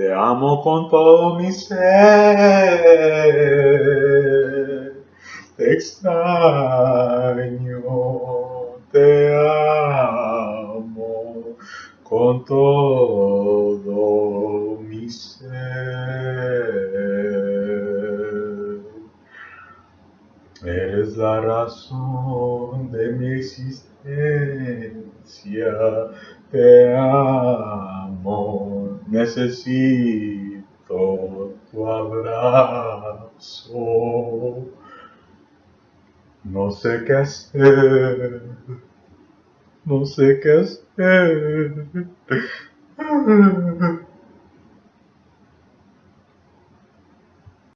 te amo con todo mi ser. Te extraño, te amo con todo mi ser. Eres la razón de mi existencia, te amo, necesito tu abrazo. No sé qué hacer, no sé qué hacer.